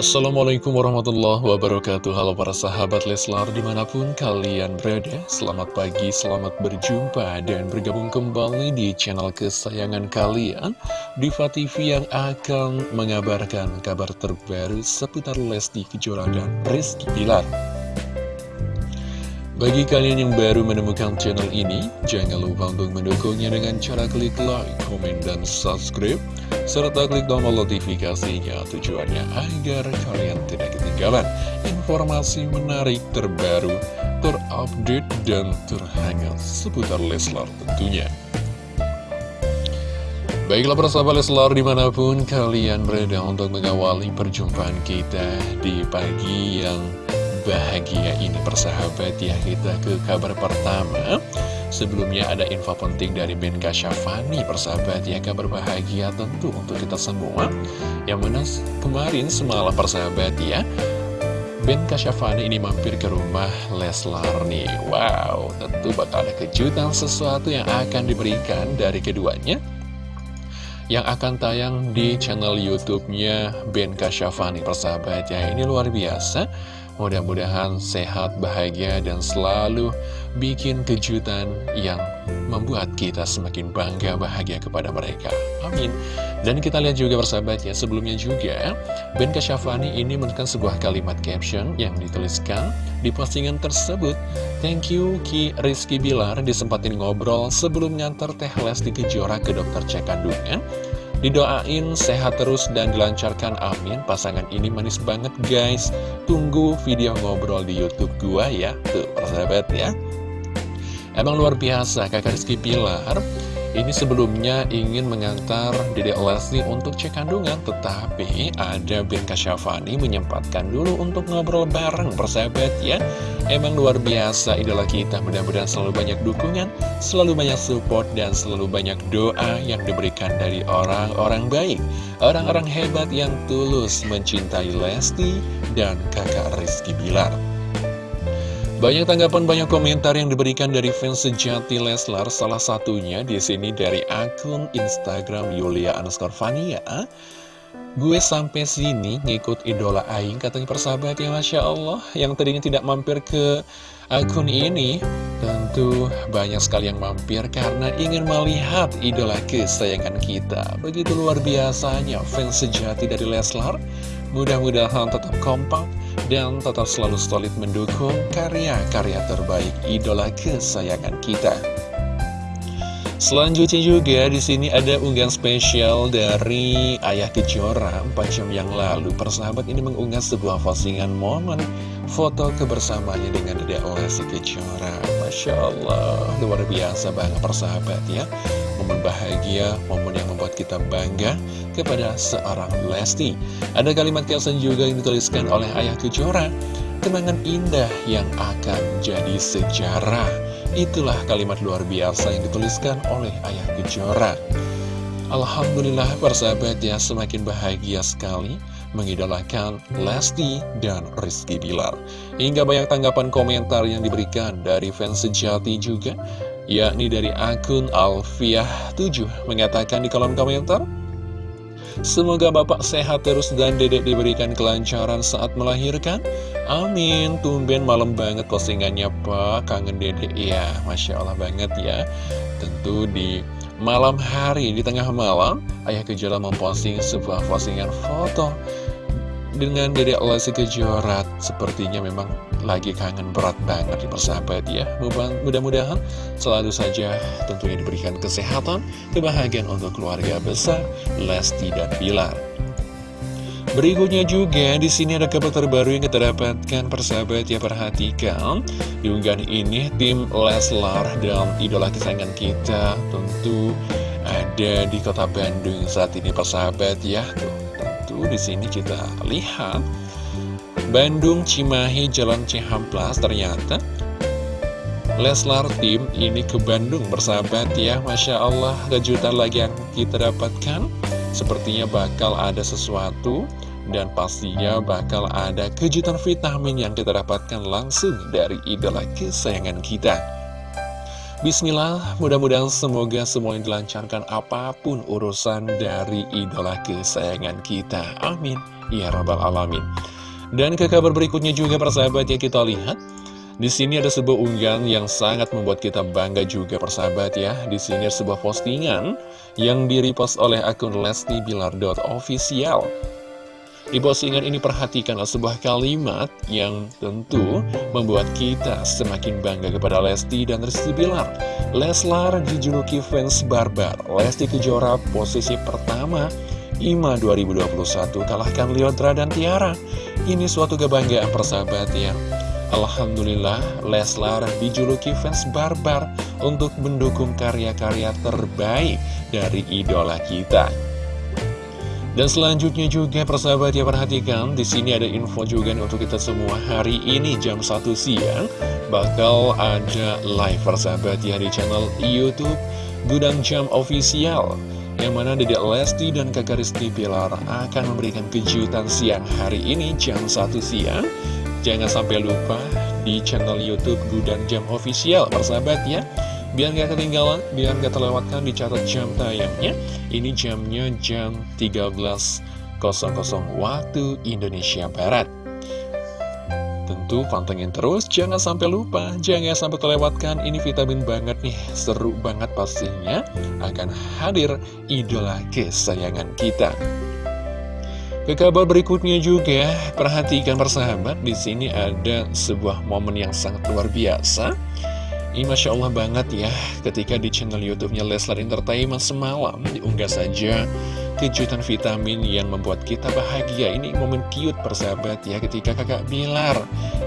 Assalamualaikum warahmatullahi wabarakatuh. Halo para sahabat Leslar di mana pun kalian berada Selamat pagi, selamat berjumpa dan bergabung kembali di channel kesayangan kalian Diva TV yang akan mengabarkan kabar terbaru seputar Lesti Kejora dan Rizky Pilar bagi kalian yang baru menemukan channel ini, jangan lupa untuk mendukungnya dengan cara klik like, komen, dan subscribe, serta klik tombol notifikasinya tujuannya agar kalian tidak ketinggalan informasi menarik terbaru, terupdate, dan terhangat seputar Leslar tentunya. Baiklah persahabat Leslar di mana pun kalian berada untuk mengawali perjumpaan kita di pagi yang bahagia ini persahabat ya. Kita ke kabar pertama. Sebelumnya ada info penting dari Ben Kasyafani persahabat ya. Kabar bahagia tentu untuk kita semua. Yang mana kemarin semalam persahabat ya Ben Kasyafani ini mampir ke rumah Leslar nih. Wow tentu bakal ada kejutan sesuatu yang akan diberikan dari keduanya. Yang akan tayang di channel YouTube-nya Ben Kasyafani persahabat ya. Ini luar biasa Mudah-mudahan sehat, bahagia, dan selalu bikin kejutan yang membuat kita semakin bangga bahagia kepada mereka. Amin. Dan kita lihat juga bersahabat ya, sebelumnya juga Ben Kasyafani ini menekan sebuah kalimat caption yang dituliskan di postingan tersebut. Thank you Ki Rizky Bilar disempatin ngobrol sebelum ngantar Teh Lesti Kejora ke dokter cek kandungan. Didoain sehat terus dan dilancarkan amin. Pasangan ini manis banget guys. Tunggu video ngobrol di Youtube gua ya. Tuh persahabat ya. Emang luar biasa kakak Rizky Pilar ini sebelumnya ingin mengantar Dede Lesti untuk cek kandungan, tetapi ada Ben Kasyafani menyempatkan dulu untuk ngobrol bareng persahabat ya. Emang luar biasa idola kita, mudah-mudahan selalu banyak dukungan, selalu banyak support, dan selalu banyak doa yang diberikan dari orang-orang baik. Orang-orang hebat yang tulus mencintai Lesti dan kakak Rizky Bilar. Banyak tanggapan, banyak komentar yang diberikan dari fans sejati Leslar. Salah satunya di sini dari akun Instagram Yulia underscore Fania. Gue sampai sini ngikut idola Aing katanya persahabat ya Masya Allah Yang tadinya tidak mampir ke akun ini Tentu banyak sekali yang mampir karena ingin melihat idola kesayangan kita Begitu luar biasanya fans sejati dari Leslar Mudah-mudahan tetap kompak dan tetap selalu solid mendukung karya-karya terbaik idola kesayangan kita. Selanjutnya juga di sini ada unggahan spesial dari Ayah Kejora 4 jam yang lalu. Persahabat ini mengunggah sebuah postingan momen foto kebersamaannya dengan Dede Lesti Kejora. Masya Allah, luar biasa banget persahabat ya. Momen bahagia, momen yang membuat kita bangga kepada seorang Lesti. Ada kalimat kiasan juga yang dituliskan oleh Ayah Kejora. Kenangan indah yang akan jadi sejarah Itulah kalimat luar biasa yang dituliskan oleh Ayah Kejora. Alhamdulillah persahabat ya semakin bahagia sekali mengidolakan Lesti dan Rizky Bilar. Hingga banyak tanggapan komentar yang diberikan dari fans sejati juga, yakni dari akun Alfiah7 mengatakan di kolom komentar, Semoga Bapak sehat terus dan dedek diberikan kelancaran saat melahirkan. Amin. Tumben malam banget postingannya Pak. Kangen dedek ya. Masya Allah banget ya. Tentu di malam hari, di tengah malam, Ayah Kejora memposting sebuah postingan foto dengan Dedek Lesti Kejora sepertinya memang lagi kangen berat banget di persahabat ya. Mudah-mudahan selalu saja tentunya diberikan kesehatan kebahagiaan untuk keluarga besar Lesti dan Bilar. Berikutnya juga di sini ada kabar terbaru yang kita dapatkan persahabat ya perhatikan. Di unggahan ini tim Leslar dan idola kesayangan kita tentu ada di kota Bandung saat ini persahabat ya. Tuh di sini kita lihat Bandung Cimahi Jalan Cihamplas ternyata Leslar tim ini ke Bandung bersahabat ya. Masya Allah kejutan lagi yang kita dapatkan. Sepertinya bakal ada sesuatu Dan pastinya bakal ada kejutan vitamin yang kita dapatkan langsung dari idola kesayangan kita Bismillah, mudah-mudahan semoga semua yang dilancarkan apa pun urusan dari idola kesayangan kita. Amin. Ya Rabbal Alamin. Dan ke kabar berikutnya juga persahabat ya kita lihat. Di sini ada sebuah unggahan yang sangat membuat kita bangga juga persahabat ya. Di sini ada sebuah postingan yang direpost oleh akun Lesti Bilar.official. Di postingan ini perhatikanlah sebuah kalimat yang tentu membuat kita semakin bangga kepada Lesti dan Rizky Bilar. Leslar dijuluki fans barbar, Lesti Kejora posisi pertama, IMA 2021 kalahkan Leodra dan Tiara. Ini suatu kebanggaan persahabat ya. Alhamdulillah Leslar dijuluki fans barbar untuk mendukung karya-karya terbaik dari idola kita. Dan selanjutnya juga persahabat ya perhatikan di sini ada info juga nih untuk kita semua. Hari ini jam 1 siang bakal ada live persahabat ya di channel YouTube Gudang Jam Official yang mana Dedek Lesti dan kakak Rizky Pilar akan memberikan kejutan siang hari ini jam 1 siang. Jangan sampai lupa di channel Youtube Gudang Jam Official persahabat ya Biar gak ketinggalan, biar gak terlewatkan dicatat jam tayangnya. Ini jamnya jam 13.00 waktu Indonesia Barat. Tentu pantengin terus, jangan sampai lupa, jangan sampai terlewatkan. Ini vitamin banget nih, seru banget pastinya Akan hadir idola kesayangan kita. Ke kabar berikutnya juga, perhatikan persahabat, di sini ada sebuah momen yang sangat luar biasa ini Masya Allah banget ya ketika di channel YouTube-nya Leslar Entertainment semalam diunggah saja kejutan vitamin yang membuat kita bahagia. Ini momen cute persahabat ya ketika kakak Bilar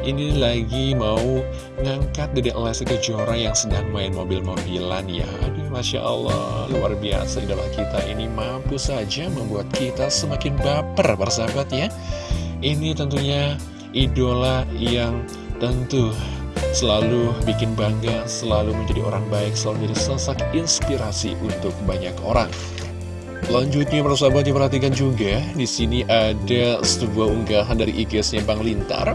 ini lagi mau ngangkat dedek Lesti Kejora yang sedang main mobil-mobilan ya. Aduh Masya Allah luar biasa idola kita ini mampu saja membuat kita semakin baper persahabat ya. Ini tentunya idola yang tentu selalu bikin bangga, selalu menjadi orang baik, selalu menjadi sosok inspirasi untuk banyak orang. Selanjutnya persahabat diperhatikan juga di sini ada sebuah unggahan dari IG-nya Bang Lintar.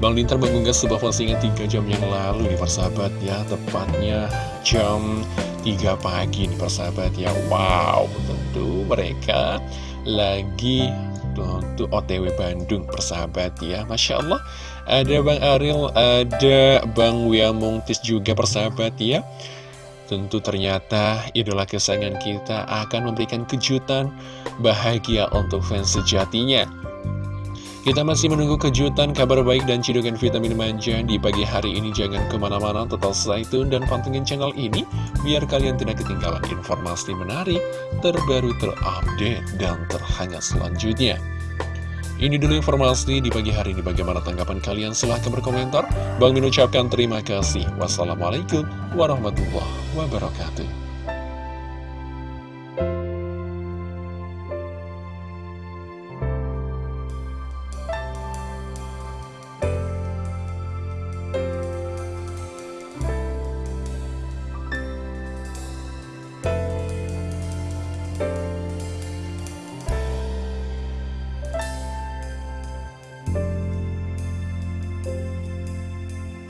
Bang Lintar mengunggah sebuah postingan 3 jam yang lalu nih persahabat ya, tepatnya jam 3 pagi nih persahabat ya. Wow, tentu mereka lagi untuk OTW Bandung persahabat ya Masya Allah ada Bang Aril ada Bang Wiamungtis juga persahabat ya Tentu ternyata idola kesayangan kita akan memberikan kejutan bahagia untuk fans sejatinya kita masih menunggu kejutan, kabar baik, dan cidukan vitamin manja di pagi hari ini. Jangan ke mana-mana, total stay tune dan pantengin channel ini, biar kalian tidak ketinggalan informasi menarik, terbaru, terupdate, dan terhangat selanjutnya. Ini dulu informasi di pagi hari ini. Bagaimana tanggapan kalian? Silahkan berkomentar. Bang Min ucapkan terima kasih. Wassalamualaikum warahmatullahi wabarakatuh.